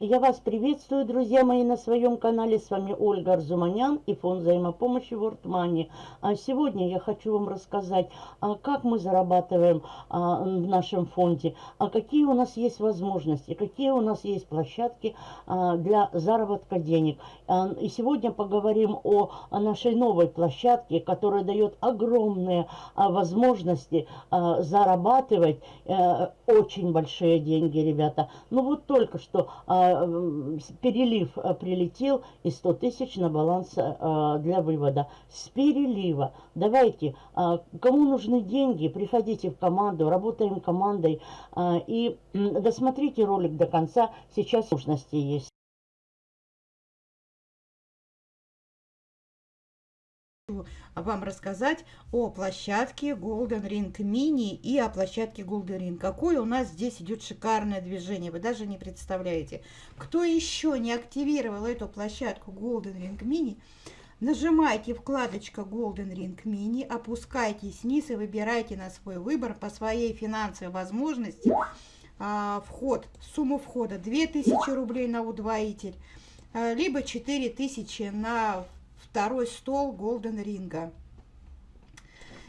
Я вас приветствую, друзья мои, на своем канале. С вами Ольга Арзуманян и фонд взаимопомощи World Money. А сегодня я хочу вам рассказать, а, как мы зарабатываем а, в нашем фонде, а какие у нас есть возможности, какие у нас есть площадки для заработка денег. И сегодня поговорим о нашей новой площадке, которая дает огромные возможности зарабатывать э, очень большие деньги, ребята. Ну вот только что перелив э, прилетел и 100 тысяч на баланс э, для вывода. С перелива. Давайте, э, кому нужны деньги, приходите в команду, работаем командой и досмотрите ролик до конца. Сейчас возможности есть. Вам рассказать о площадке Golden Ring Mini и о площадке Golden Ring. Какое у нас здесь идет шикарное движение, вы даже не представляете. Кто еще не активировал эту площадку Golden Ring Mini, нажимайте вкладочка Golden Ring Mini, опускайтесь вниз и выбирайте на свой выбор по своей финансовой возможности а, вход, сумму входа 2000 рублей на удвоитель, а, либо 4000 на второй стол Голден Ринга.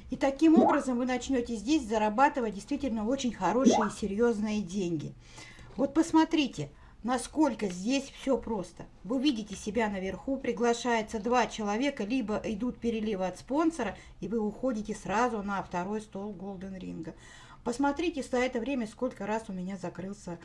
И таким образом вы начнете здесь зарабатывать действительно очень хорошие и серьезные деньги. Вот посмотрите, насколько здесь все просто. Вы видите себя наверху, приглашается два человека, либо идут переливы от спонсора, и вы уходите сразу на второй стол Голден Ринга. Посмотрите за это время, сколько раз у меня закрылся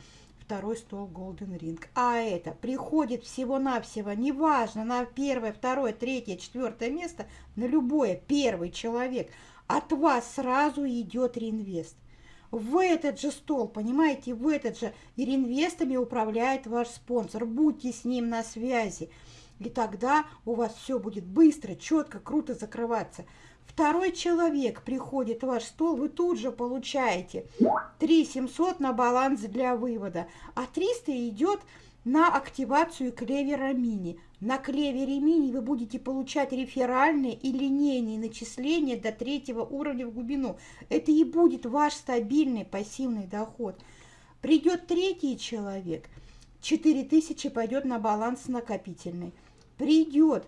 второй стол Golden Ring. А это приходит всего-навсего, неважно, на первое, второе, третье, четвертое место, на любое первый человек, от вас сразу идет реинвест. В этот же стол, понимаете, в этот же и реинвестами управляет ваш спонсор. Будьте с ним на связи. И тогда у вас все будет быстро, четко, круто закрываться. Второй человек приходит в ваш стол, вы тут же получаете 3 700 на баланс для вывода, а 300 идет на активацию клевера мини. На клевере мини вы будете получать реферальные и линейные начисления до третьего уровня в глубину. Это и будет ваш стабильный пассивный доход. Придет третий человек, 4000 пойдет на баланс накопительный. Придет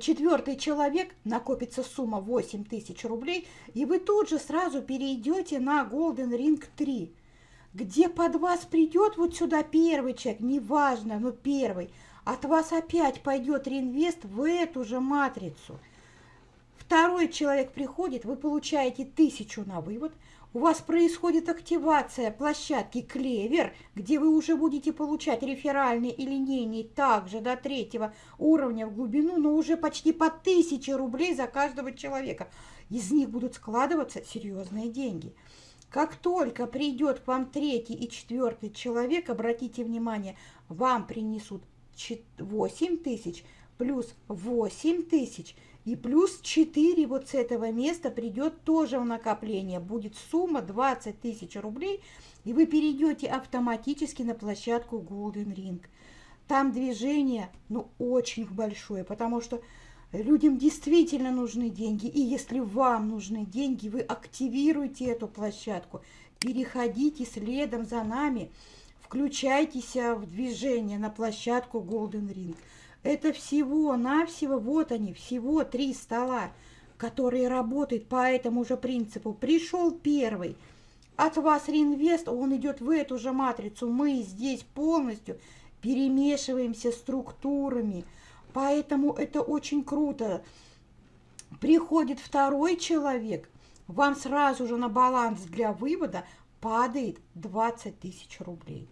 четвертый человек, накопится сумма 8 тысяч рублей, и вы тут же сразу перейдете на Golden Ring 3, где под вас придет вот сюда первый человек, неважно, но первый, от вас опять пойдет реинвест в эту же матрицу. Второй человек приходит, вы получаете тысячу на вывод – у вас происходит активация площадки Клевер, где вы уже будете получать реферальные и линейные также до третьего уровня в глубину, но уже почти по 1000 рублей за каждого человека. Из них будут складываться серьезные деньги. Как только придет к вам третий и четвертый человек, обратите внимание, вам принесут 8 тысяч плюс 8 тысяч – и плюс 4 вот с этого места придет тоже в накопление. Будет сумма 20 тысяч рублей, и вы перейдете автоматически на площадку Golden Ring. Там движение, ну, очень большое, потому что людям действительно нужны деньги. И если вам нужны деньги, вы активируете эту площадку, переходите следом за нами, включайтесь в движение на площадку Golden Ring. Это всего-навсего, вот они, всего три стола, которые работают по этому же принципу. Пришел первый, от вас реинвест, он идет в эту же матрицу. Мы здесь полностью перемешиваемся структурами, поэтому это очень круто. Приходит второй человек, вам сразу же на баланс для вывода падает 20 тысяч рублей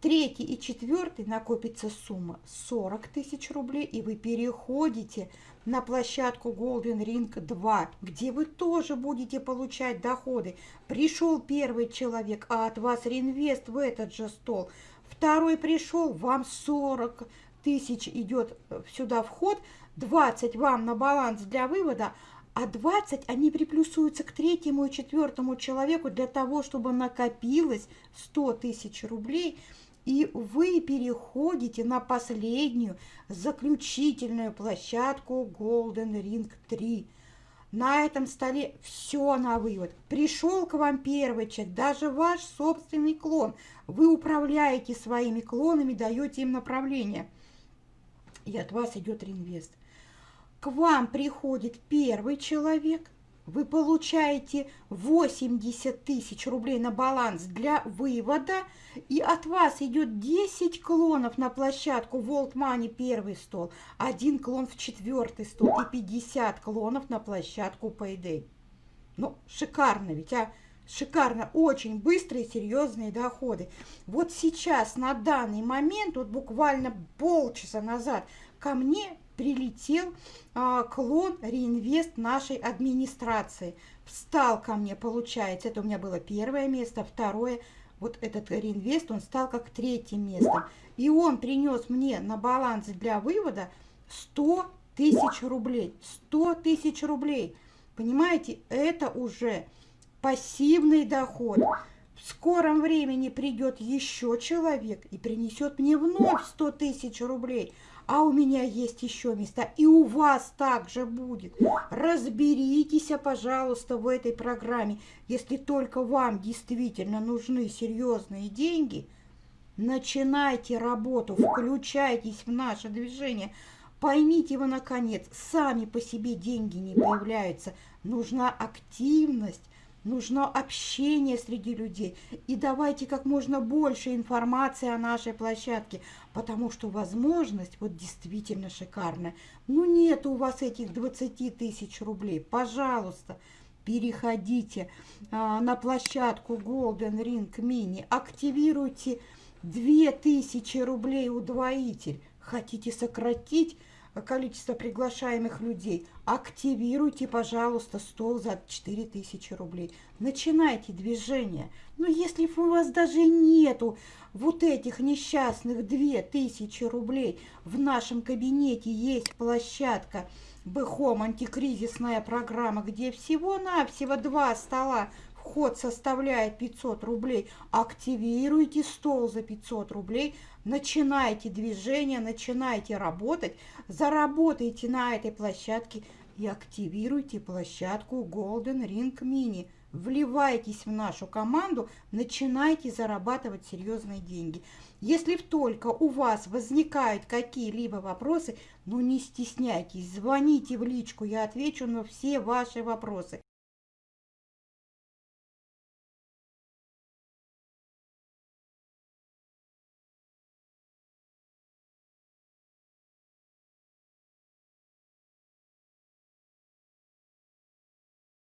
третий и четвертый накопится сумма 40 тысяч рублей, и вы переходите на площадку Golden Ring 2, где вы тоже будете получать доходы. Пришел первый человек, а от вас реинвест в этот же стол. Второй пришел, вам 40 тысяч идет э, сюда вход, 20 вам на баланс для вывода, а 20 они приплюсуются к третьему и четвертому человеку для того, чтобы накопилось 100 тысяч рублей – и вы переходите на последнюю, заключительную площадку Golden Ring 3. на этом столе все на вывод. Пришел к вам первый человек, даже ваш собственный клон. Вы управляете своими клонами, даете им направление. И от вас идет реинвест. К вам приходит первый человек, вы получаете 80 тысяч рублей на баланс для вывода, и от вас идет 10 клонов на площадку World Money первый стол, один клон в четвертый стол и 50 клонов на площадку Payday. Ну, шикарно ведь, а? Шикарно, очень быстрые, серьезные доходы. Вот сейчас, на данный момент, вот буквально полчаса назад, ко мне прилетел а, клон реинвест нашей администрации. Встал ко мне, получается, это у меня было первое место, второе, вот этот реинвест, он стал как третьим местом. И он принес мне на баланс для вывода 100 тысяч рублей. 100 тысяч рублей. Понимаете, это уже пассивный доход. В скором времени придет еще человек и принесет мне вновь 100 тысяч рублей а у меня есть еще места, и у вас также будет. Разберитесь, пожалуйста, в этой программе. Если только вам действительно нужны серьезные деньги, начинайте работу, включайтесь в наше движение. Поймите вы, наконец, сами по себе деньги не появляются. Нужна активность, Нужно общение среди людей. И давайте как можно больше информации о нашей площадке, потому что возможность вот действительно шикарная. Ну нет у вас этих 20 тысяч рублей. Пожалуйста, переходите а, на площадку Golden Ring Mini, активируйте 2000 рублей удвоитель. Хотите сократить количество приглашаемых людей, активируйте, пожалуйста, стол за 4000 рублей. Начинайте движение. Но если у вас даже нету вот этих несчастных 2000 рублей, в нашем кабинете есть площадка Бэхом антикризисная программа, где всего-навсего два стола Вход составляет 500 рублей. Активируйте стол за 500 рублей. Начинайте движение, начинайте работать. Заработайте на этой площадке и активируйте площадку Golden Ring Mini. Вливайтесь в нашу команду, начинайте зарабатывать серьезные деньги. Если только у вас возникают какие-либо вопросы, ну не стесняйтесь, звоните в личку, я отвечу на все ваши вопросы.